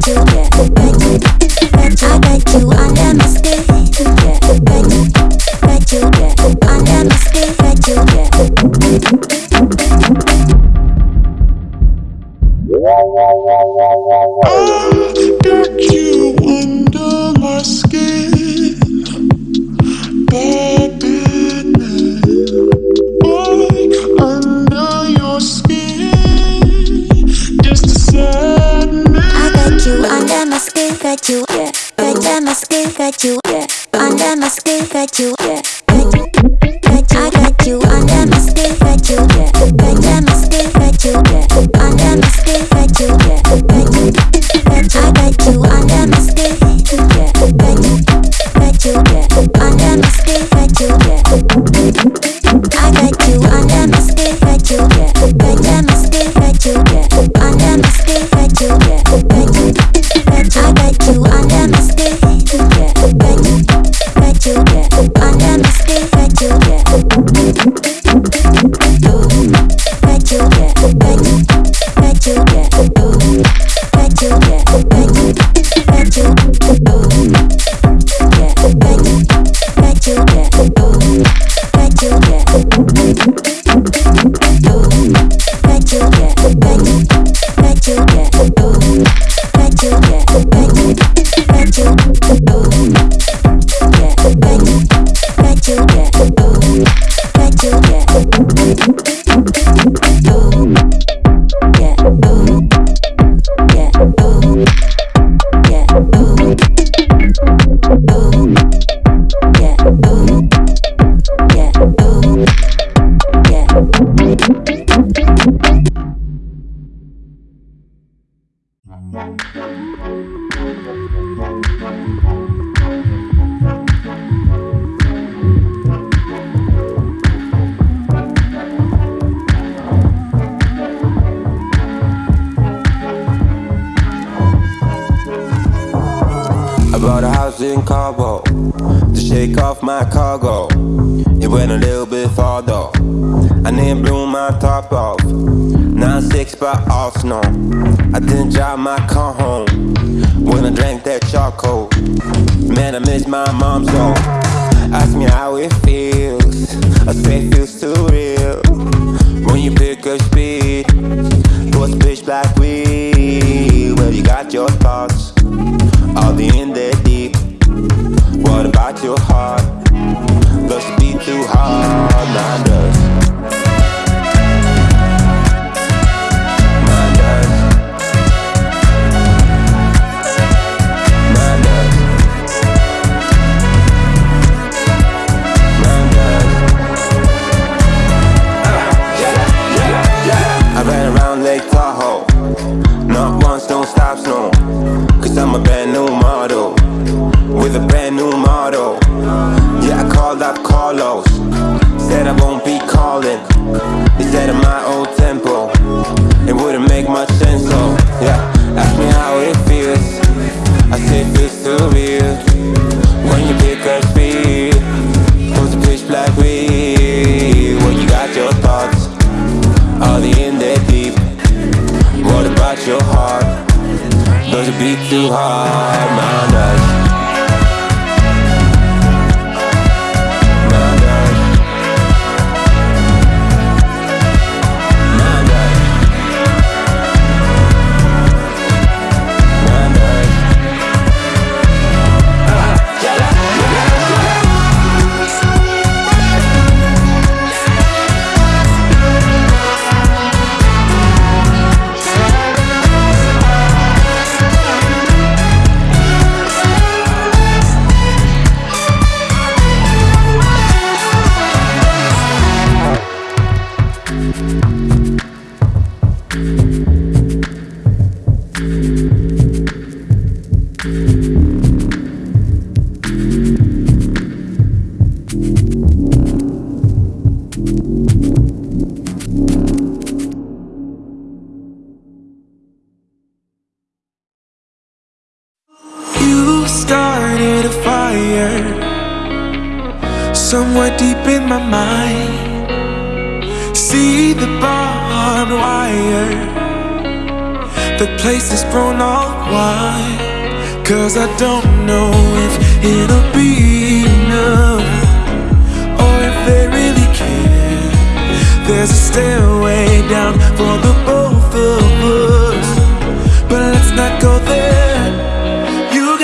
like to get, like to, I like you.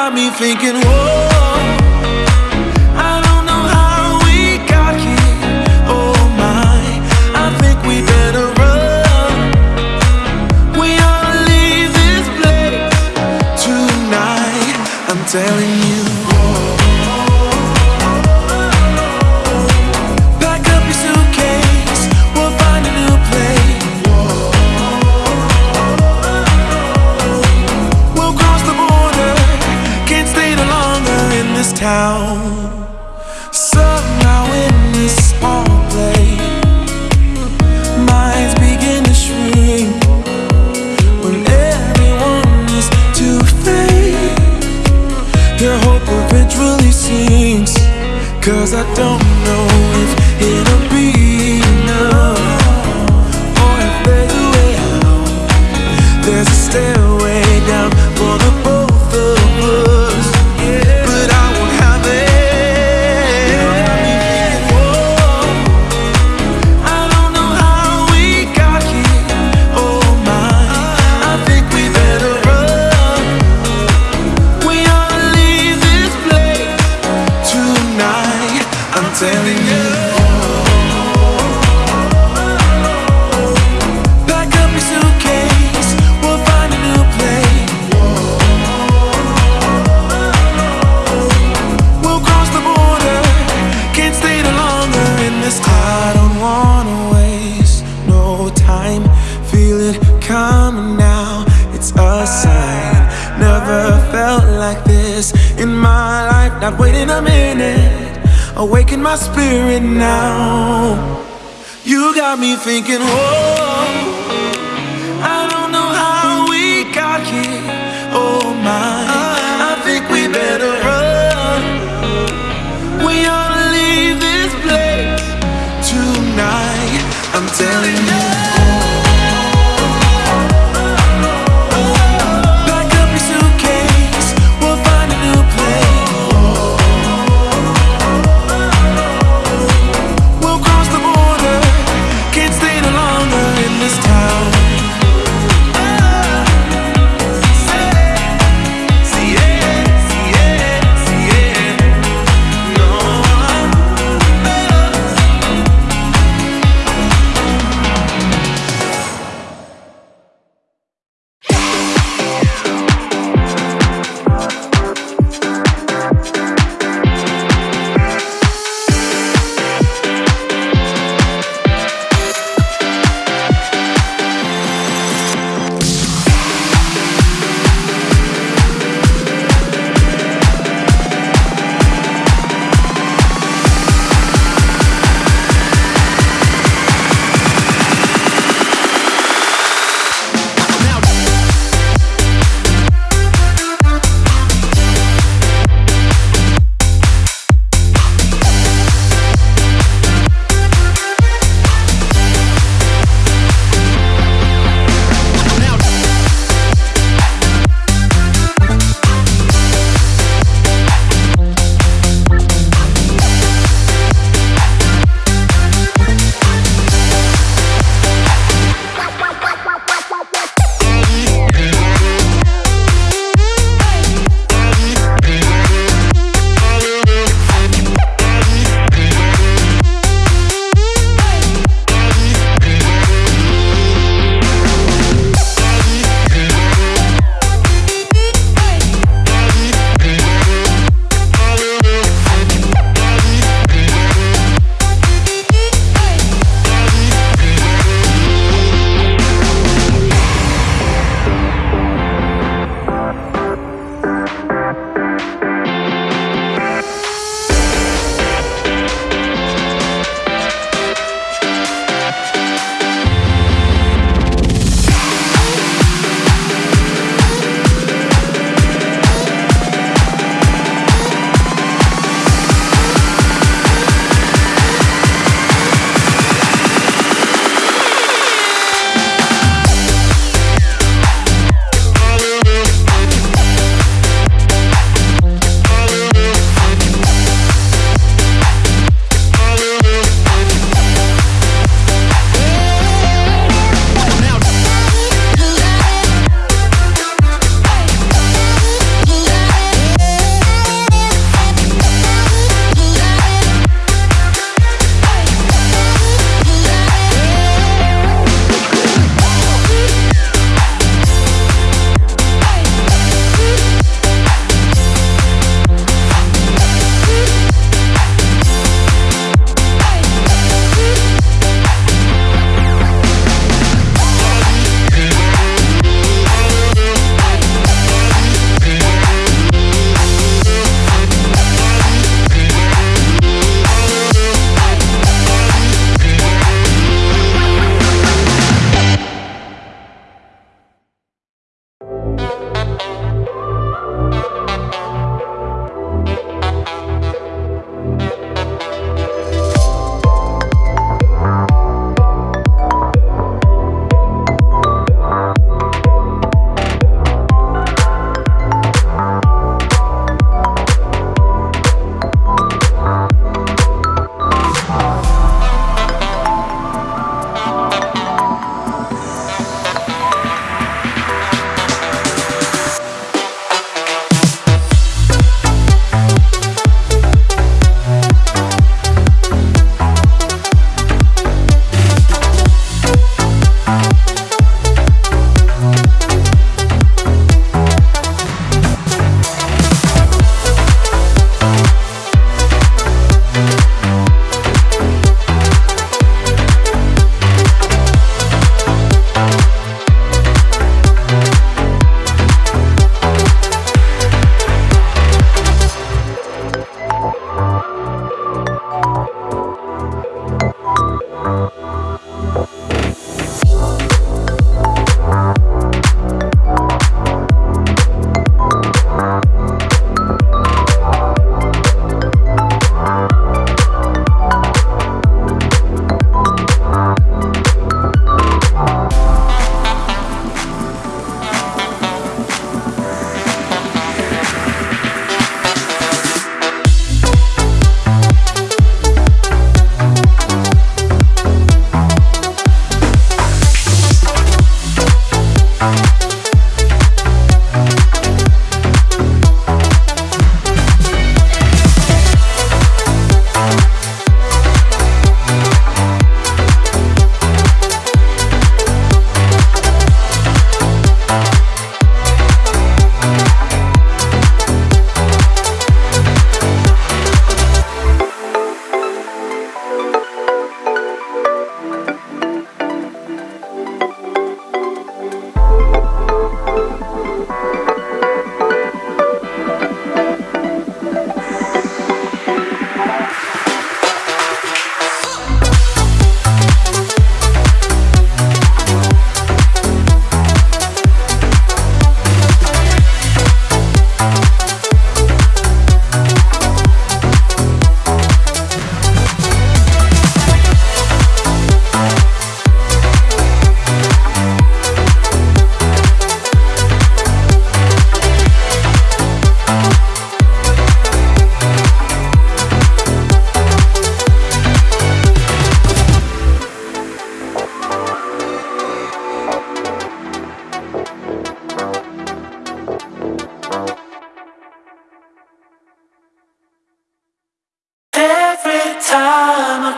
got me thinking, whoa. like this in my life Not waiting a minute, awaken my spirit now. You got me thinking, whoa.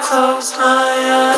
Close my eyes.